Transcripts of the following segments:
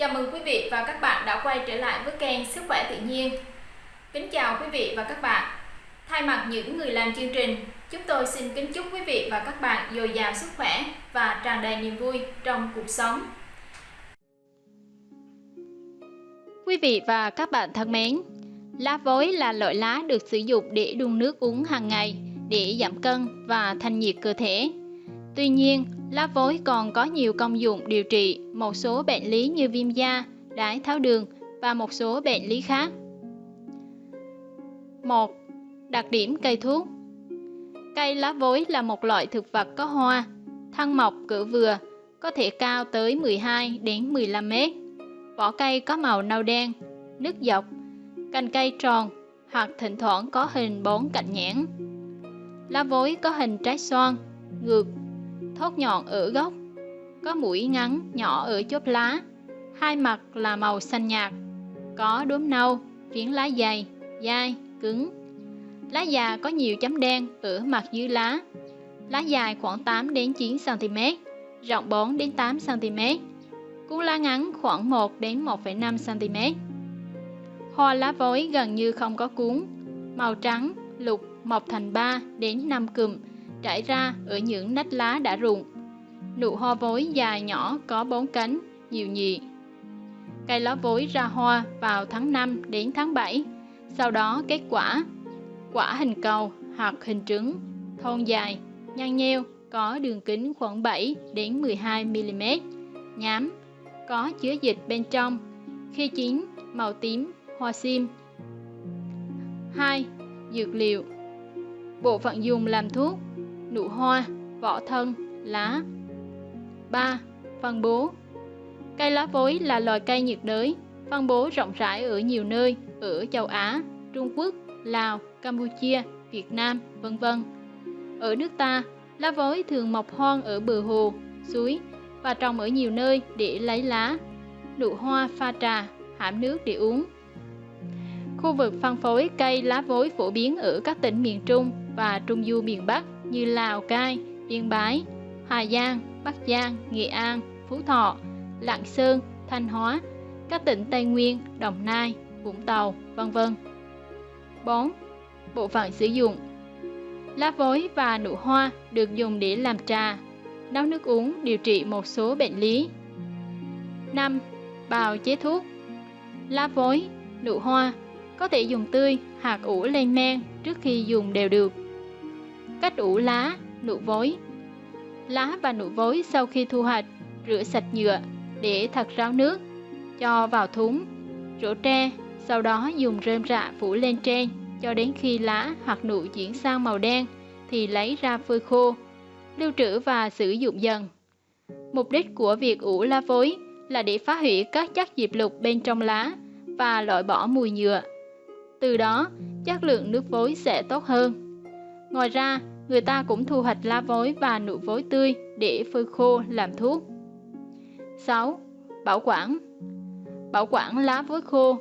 Chào mừng quý vị và các bạn đã quay trở lại với kênh Sức khỏe tự nhiên. Kính chào quý vị và các bạn. Thay mặt những người làm chương trình, chúng tôi xin kính chúc quý vị và các bạn dồi dào sức khỏe và tràn đầy niềm vui trong cuộc sống. Quý vị và các bạn thân mến, lá vối là loại lá được sử dụng để đun nước uống hàng ngày để giảm cân và thanh nhiệt cơ thể. Tuy nhiên, lá vối còn có nhiều công dụng điều trị một số bệnh lý như viêm da, đái tháo đường và một số bệnh lý khác. 1. Đặc điểm cây thuốc Cây lá vối là một loại thực vật có hoa, thân mọc cỡ vừa, có thể cao tới 12 đến 15 mét. Vỏ cây có màu nâu đen, nứt dọc, cành cây tròn hoặc thỉnh thoảng có hình bốn cạnh nhãn. Lá vối có hình trái xoan, ngược, thốt nhọn ở gốc, có mũi ngắn nhỏ ở chốt lá, hai mặt là màu xanh nhạt, có đốm nâu, phiến lá dày, dai, cứng. Lá già có nhiều chấm đen ở mặt dưới lá. Lá dài khoảng 8 đến 9 cm, rộng 4 đến 8 cm. Cuốn lá ngắn khoảng 1 đến 1,5 cm. Hoa lá vối gần như không có cuốn, màu trắng, lục, mọc thành 3 đến 5 cụm, trải ra ở những nách lá đã rụng. Nụ hoa vối dài nhỏ có bốn cánh, nhiều nhị. Cây lá vối ra hoa vào tháng 5 đến tháng 7, sau đó kết quả. Quả hình cầu hoặc hình trứng, thon dài, nhăn nheo, có đường kính khoảng 7 đến 12 mm, nhám, có chứa dịch bên trong. Khi chín, màu tím, hoa sim. 2. Dược liệu Bộ phận dùng làm thuốc Nụ hoa, vỏ thân, lá 3. Phân bố Cây lá vối là loài cây nhiệt đới, phân bố rộng rãi ở nhiều nơi ở châu Á, Trung Quốc, Lào, Campuchia, Việt Nam, vân vân. Ở nước ta, lá vối thường mọc hoang ở bờ hồ, suối và trồng ở nhiều nơi để lấy lá. Nụ hoa pha trà, hãm nước để uống. Khu vực phân phối cây lá vối phổ biến ở các tỉnh miền Trung và Trung Du miền Bắc như Lào Cai, Yên Bái, Hà Giang, Bắc Giang, Nghệ An, Phú Thọ, Lạng Sơn, Thanh Hóa, các tỉnh Tây Nguyên, Đồng Nai, Vũng Tàu, vân vân. 4. Bộ phận sử dụng Lá vối và nụ hoa được dùng để làm trà, nấu nước uống điều trị một số bệnh lý. 5. Bào chế thuốc Lá vối, nụ hoa có thể dùng tươi hoặc ủ lên men trước khi dùng đều được. Cách ủ lá, nụ vối Lá và nụ vối sau khi thu hoạch, rửa sạch nhựa để thật ráo nước, cho vào thúng, rửa tre, sau đó dùng rơm rạ phủ lên trên cho đến khi lá hoặc nụ chuyển sang màu đen thì lấy ra phơi khô, lưu trữ và sử dụng dần. Mục đích của việc ủ lá vối là để phá hủy các chất diệp lục bên trong lá và loại bỏ mùi nhựa. Từ đó, chất lượng nước vối sẽ tốt hơn. Ngoài ra, người ta cũng thu hoạch lá vối và nụ vối tươi để phơi khô làm thuốc. 6. Bảo quản Bảo quản lá vối khô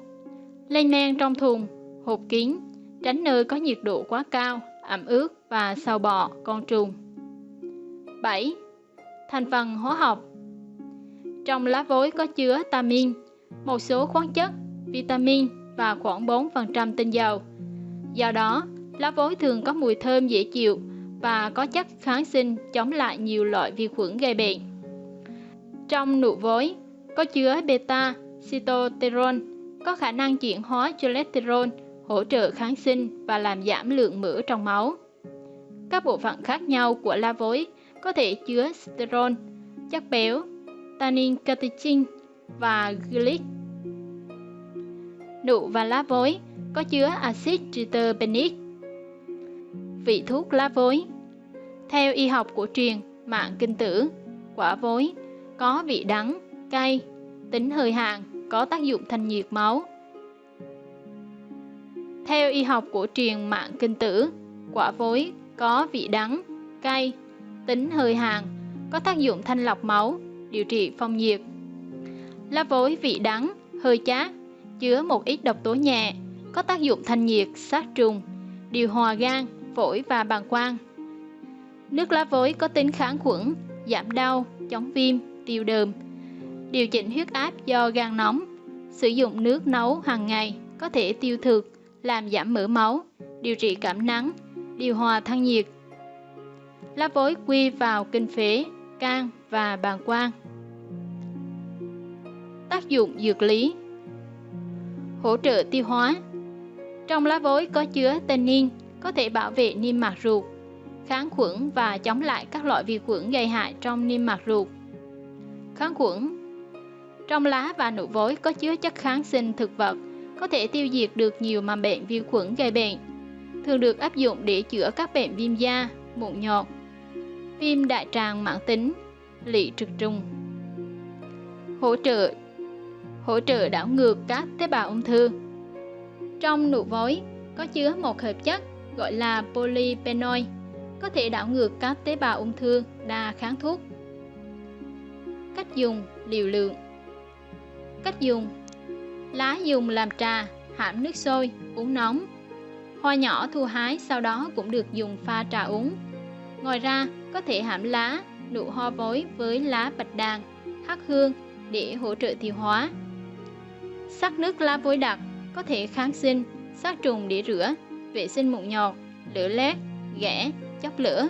Lên men trong thùng, hộp kín, tránh nơi có nhiệt độ quá cao, ẩm ướt và sâu bọ, con trùng. 7. Thành phần hóa học Trong lá vối có chứa tamin, một số khoáng chất, vitamin và khoảng 4% tinh dầu. Do đó, lá vối thường có mùi thơm dễ chịu và có chất kháng sinh chống lại nhiều loại vi khuẩn gây bệnh. Trong nụ vối có chứa beta cytosterol có khả năng chuyển hóa cholesterol, hỗ trợ kháng sinh và làm giảm lượng mỡ trong máu. Các bộ phận khác nhau của lá vối có thể chứa sterol, chất béo, tannin catechin và glyc. Nụ và lá vối có chứa axit triterpenic vị thuốc lá vối. Theo y học cổ truyền, mạng kinh tử, quả vối có vị đắng, cay, tính hơi hạn, có tác dụng thanh nhiệt máu. Theo y học cổ truyền mạng kinh tử, quả vối có vị đắng, cay, tính hơi hàn có tác dụng thanh lọc máu, điều trị phong nhiệt. Lá vối vị đắng, hơi chát, chứa một ít độc tố nhẹ, có tác dụng thanh nhiệt, sát trùng, điều hòa gan, phổi và bàng quang. Nước lá vối có tính kháng khuẩn, giảm đau, chống viêm, tiêu đờm. Điều chỉnh huyết áp do gan nóng. Sử dụng nước nấu hàng ngày có thể tiêu thực, làm giảm mỡ máu, điều trị cảm nắng, điều hòa thân nhiệt. Lá vối quy vào kinh phế, can và bàng quang. Tác dụng dược lý Hỗ trợ tiêu hóa Trong lá vối có chứa tannin, có thể bảo vệ niêm mạc ruột, kháng khuẩn và chống lại các loại vi khuẩn gây hại trong niêm mạc ruột. Kháng khuẩn Trong lá và nụ vối có chứa chất kháng sinh thực vật, có thể tiêu diệt được nhiều mầm bệnh vi khuẩn gây bệnh. Thường được áp dụng để chữa các bệnh viêm da, mụn nhọt, viêm đại tràng mãn tính, lị trực trùng. Hỗ trợ hỗ trợ đảo ngược các tế bào ung thư. Trong nụ vối có chứa một hợp chất gọi là polyphenol, có thể đảo ngược các tế bào ung thư đa kháng thuốc. Cách dùng liều lượng Cách dùng Lá dùng làm trà, hãm nước sôi, uống nóng. Hoa nhỏ thu hái sau đó cũng được dùng pha trà uống. Ngoài ra, có thể hãm lá, nụ hoa vối với lá bạch đàn, hắc hương để hỗ trợ tiêu hóa. Sắc nước lá vối đặc có thể kháng sinh, sát trùng để rửa, vệ sinh mụn nhọt, lửa lét, ghẻ, chóc lửa.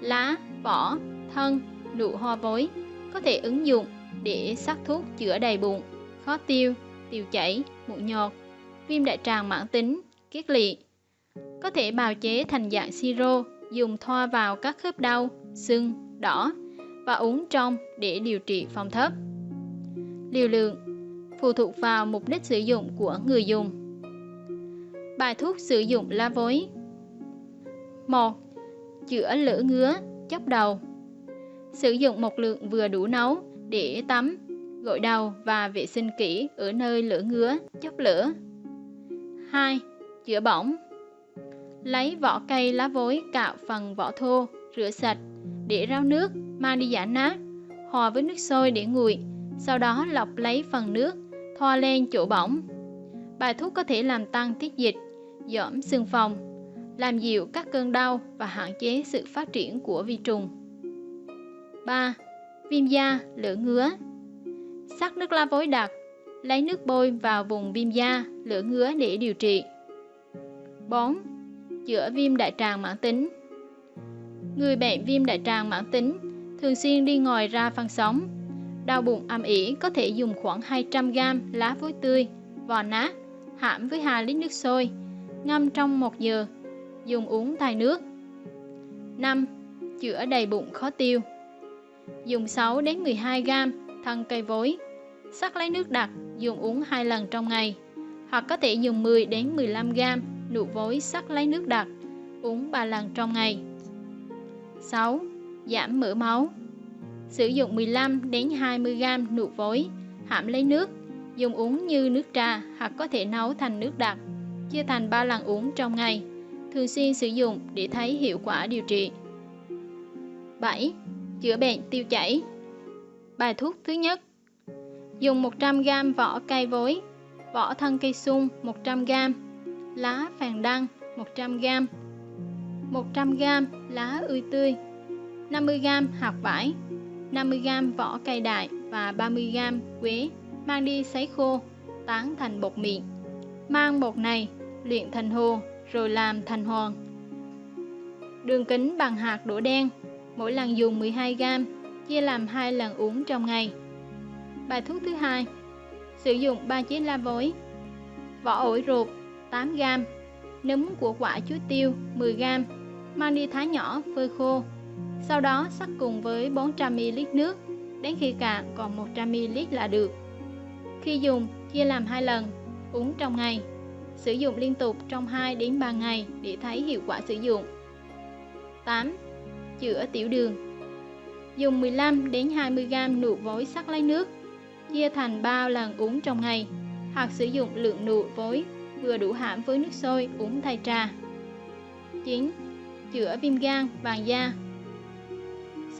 Lá, vỏ, thân, nụ hoa vối có thể ứng dụng để sắc thuốc chữa đầy bụng, khó tiêu, tiêu chảy, mụn nhọt, viêm đại tràng mãn tính, kiết lỵ. Có thể bào chế thành dạng siro, dùng thoa vào các khớp đau, sưng, đỏ và uống trong để điều trị phong thấp. Liều lượng phụ thuộc vào mục đích sử dụng của người dùng. Bài thuốc sử dụng lá vối 1. Chữa lửa ngứa, chóc đầu Sử dụng một lượng vừa đủ nấu để tắm, gội đầu và vệ sinh kỹ ở nơi lửa ngứa, chóc lửa 2. Chữa bỏng Lấy vỏ cây lá vối cạo phần vỏ thô, rửa sạch, để ráo nước, mang đi giả nát, hòa với nước sôi để nguội, sau đó lọc lấy phần nước, hoa len chỗ bỏng. Bài thuốc có thể làm tăng tiết dịch, giảm xương phòng, làm dịu các cơn đau và hạn chế sự phát triển của vi trùng. 3. Viêm da, lửa ngứa Sắc nước lá vối đặc, lấy nước bôi vào vùng viêm da, lửa ngứa để điều trị. 4. Chữa viêm đại tràng mãn tính Người bệnh viêm đại tràng mãn tính thường xuyên đi ngoài ra phân sóng. Đau bụng âm ỉ có thể dùng khoảng 200g lá vối tươi, vò nát, hãm với 2 lít nước sôi, ngâm trong 1 giờ, dùng uống thay nước. 5. Chữa đầy bụng khó tiêu Dùng 6 đến 12 g thân cây vối, sắc lấy nước đặc, dùng uống 2 lần trong ngày, hoặc có thể dùng 10 đến 15 g nụ vối sắc lấy nước đặc, uống 3 lần trong ngày. 6. Giảm mỡ máu Sử dụng 15 đến 20 g nụ vối, hãm lấy nước, dùng uống như nước trà hoặc có thể nấu thành nước đặc, chia thành 3 lần uống trong ngày. Thường xuyên sử dụng để thấy hiệu quả điều trị. 7. Chữa bệnh tiêu chảy Bài thuốc thứ nhất Dùng 100g vỏ cây vối, vỏ thân cây sung 100g, lá phàn đăng 100g, 100g lá ươi tươi, 50g hạt vải, 50g vỏ cây đại và 30g quế mang đi sấy khô, tán thành bột mịn. Mang bột này luyện thành hồ rồi làm thành hoàn. Đường kính bằng hạt đỗ đen, mỗi lần dùng 12g, chia làm hai lần uống trong ngày. Bài thuốc thứ hai Sử dụng 3 chế la vối Vỏ ổi ruột 8g Nấm của quả chuối tiêu 10g Mang đi thái nhỏ phơi khô sau đó sắc cùng với 400ml nước Đến khi cạn còn 100ml là được Khi dùng chia làm 2 lần Uống trong ngày Sử dụng liên tục trong 2 đến 3 ngày để thấy hiệu quả sử dụng 8. Chữa tiểu đường Dùng 15 đến 20g nụ vối sắc lấy nước chia thành 3 lần uống trong ngày, hoặc sử dụng lượng nụ vối vừa đủ hãm với nước sôi uống thay trà. 9. Chữa viêm gan, vàng da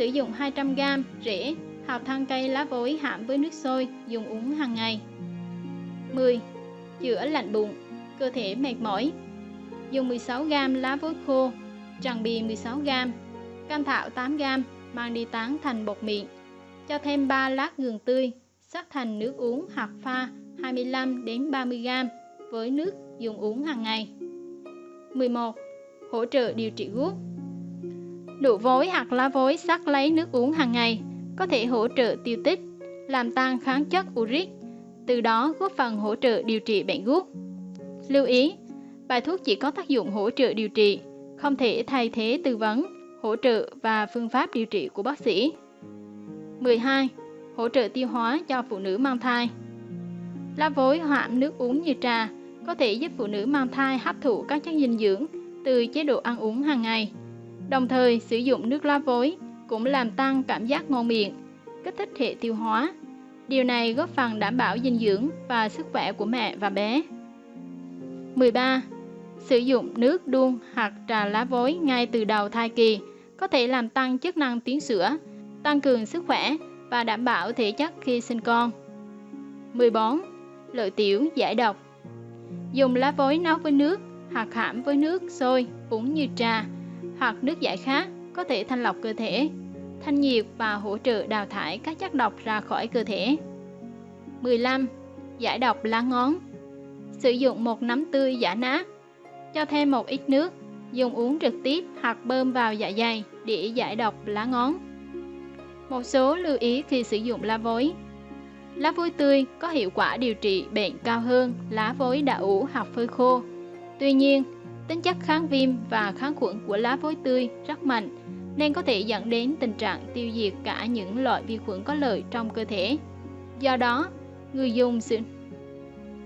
Sử dụng 200g rễ hạt thân cây lá vối hãm với nước sôi dùng uống hàng ngày. 10. Chữa lạnh bụng, cơ thể mệt mỏi Dùng 16g lá vối khô, tràng bì 16g, cam thảo 8g, mang đi tán thành bột mịn Cho thêm 3 lát gừng tươi, sắc thành nước uống hoặc pha 25 đến 30 g với nước dùng uống hàng ngày. 11. Hỗ trợ điều trị gút đủ vối hoặc lá vối sắc lấy nước uống hàng ngày có thể hỗ trợ tiêu tích, làm tăng kháng chất uric, từ đó góp phần hỗ trợ điều trị bệnh gút. Lưu ý, bài thuốc chỉ có tác dụng hỗ trợ điều trị, không thể thay thế tư vấn, hỗ trợ và phương pháp điều trị của bác sĩ. 12. Hỗ trợ tiêu hóa cho phụ nữ mang thai. Lá vối hoạm nước uống như trà có thể giúp phụ nữ mang thai hấp thụ các chất dinh dưỡng từ chế độ ăn uống hàng ngày. Đồng thời, sử dụng nước lá vối cũng làm tăng cảm giác ngon miệng, kích thích hệ tiêu hóa. Điều này góp phần đảm bảo dinh dưỡng và sức khỏe của mẹ và bé. 13. Sử dụng nước đun hoặc trà lá vối ngay từ đầu thai kỳ có thể làm tăng chức năng tuyến sữa, tăng cường sức khỏe và đảm bảo thể chất khi sinh con. 14. Lợi tiểu giải độc Dùng lá vối nấu với nước hoặc hãm với nước sôi uống như trà hoặc nước giải khát có thể thanh lọc cơ thể, thanh nhiệt và hỗ trợ đào thải các chất độc ra khỏi cơ thể. 15. Giải độc lá ngón Sử dụng một nắm tươi giả nát, cho thêm một ít nước, dùng uống trực tiếp hoặc bơm vào dạ dày để giải độc lá ngón. Một số lưu ý khi sử dụng lá vối Lá vối tươi có hiệu quả điều trị bệnh cao hơn lá vối đã ủ hoặc phơi khô. Tuy nhiên, tính chất kháng viêm và kháng khuẩn của lá vối tươi rất mạnh nên có thể dẫn đến tình trạng tiêu diệt cả những loại vi khuẩn có lợi trong cơ thể. Do đó, người dùng sử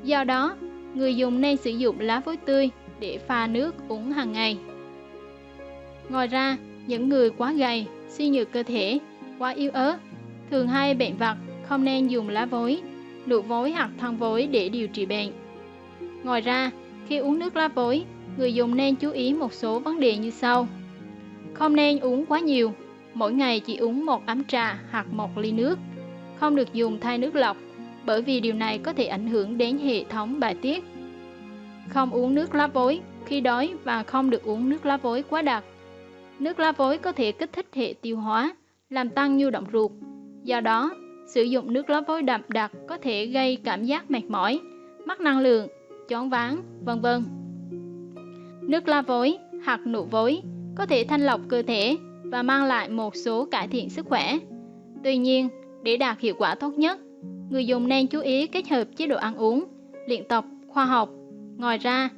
Do đó, người dùng nên sử dụng lá vối tươi để pha nước uống hàng ngày. Ngoài ra, những người quá gầy, suy nhược cơ thể, quá yếu ớt, thường hay bệnh vặt không nên dùng lá vối, nụ vối hoặc thân vối để điều trị bệnh. Ngoài ra, khi uống nước lá vối, người dùng nên chú ý một số vấn đề như sau. Không nên uống quá nhiều, mỗi ngày chỉ uống một ấm trà hoặc một ly nước. Không được dùng thay nước lọc, bởi vì điều này có thể ảnh hưởng đến hệ thống bài tiết. Không uống nước lá vối khi đói và không được uống nước lá vối quá đặc. Nước lá vối có thể kích thích hệ tiêu hóa, làm tăng nhu động ruột. Do đó, Sử dụng nước lá vối đậm đặc có thể gây cảm giác mệt mỏi, mất năng lượng, choáng váng, vân vân. Nước lá vối hoặc nụ vối có thể thanh lọc cơ thể và mang lại một số cải thiện sức khỏe. Tuy nhiên, để đạt hiệu quả tốt nhất, người dùng nên chú ý kết hợp chế độ ăn uống, luyện tập khoa học. Ngoài ra,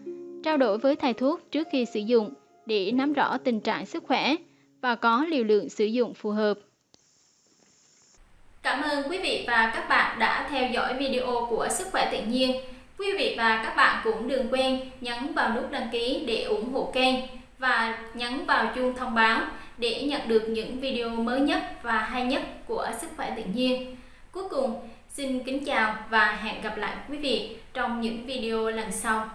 trao đổi với thầy thuốc trước khi sử dụng để nắm rõ tình trạng sức khỏe và có liều lượng sử dụng phù hợp. Cảm ơn quý vị và các bạn đã theo dõi video của Sức khỏe tự nhiên. Quý vị và các bạn cũng đừng quên nhấn vào nút đăng ký để ủng hộ kênh và nhấn vào chuông thông báo để nhận được những video mới nhất và hay nhất của Sức khỏe tự nhiên. Cuối cùng, xin kính chào và hẹn gặp lại quý vị trong những video lần sau.